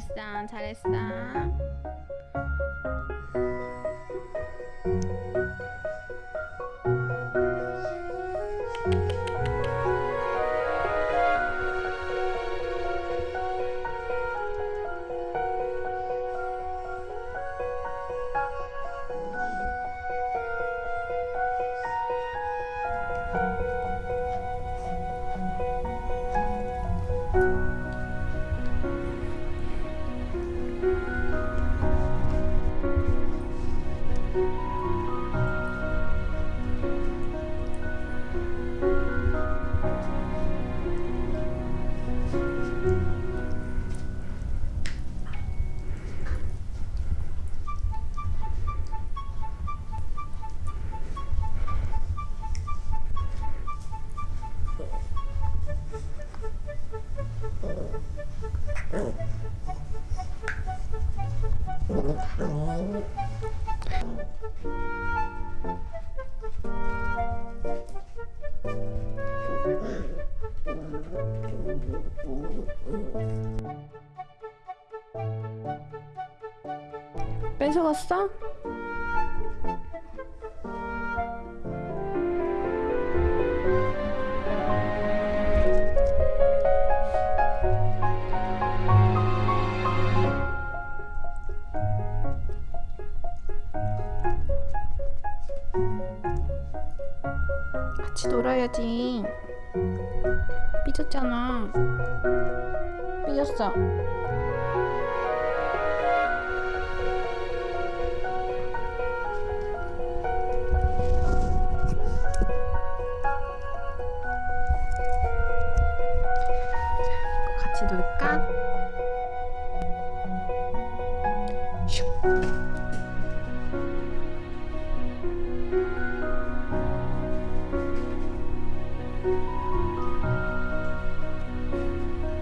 잘했어, 잘했어. 뺏어갔어? 같이 놀아야지. 삐졌잖아. 삐졌어.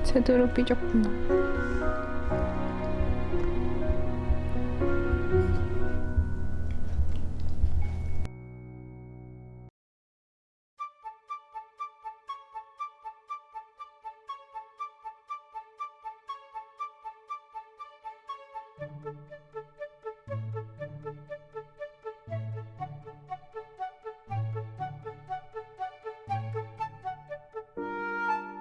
제대로 삐졌구나.